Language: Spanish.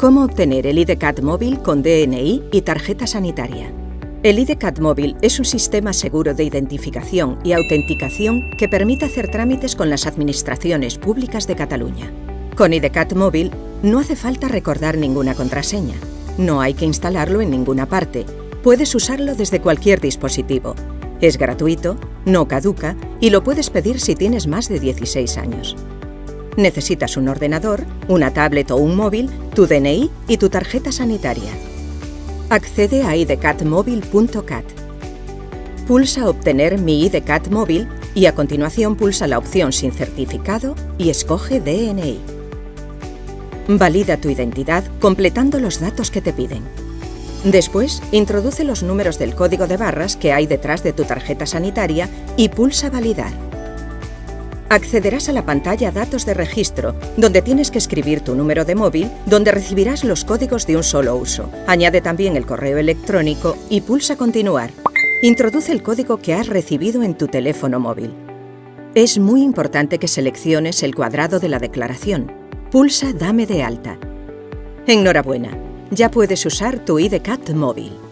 ¿Cómo obtener el IDCAT móvil con DNI y tarjeta sanitaria? El IDCAT móvil es un sistema seguro de identificación y autenticación que permite hacer trámites con las administraciones públicas de Cataluña. Con IDCAT móvil no hace falta recordar ninguna contraseña. No hay que instalarlo en ninguna parte. Puedes usarlo desde cualquier dispositivo. Es gratuito, no caduca y lo puedes pedir si tienes más de 16 años. Necesitas un ordenador, una tablet o un móvil, tu DNI y tu tarjeta sanitaria. Accede a idcatmóvil.cat. Pulsa Obtener mi IDCAT móvil y a continuación pulsa la opción Sin certificado y escoge DNI. Valida tu identidad completando los datos que te piden. Después, introduce los números del código de barras que hay detrás de tu tarjeta sanitaria y pulsa Validar accederás a la pantalla Datos de registro, donde tienes que escribir tu número de móvil, donde recibirás los códigos de un solo uso. Añade también el correo electrónico y pulsa Continuar. Introduce el código que has recibido en tu teléfono móvil. Es muy importante que selecciones el cuadrado de la declaración. Pulsa Dame de alta. Enhorabuena, ya puedes usar tu IDCAT móvil.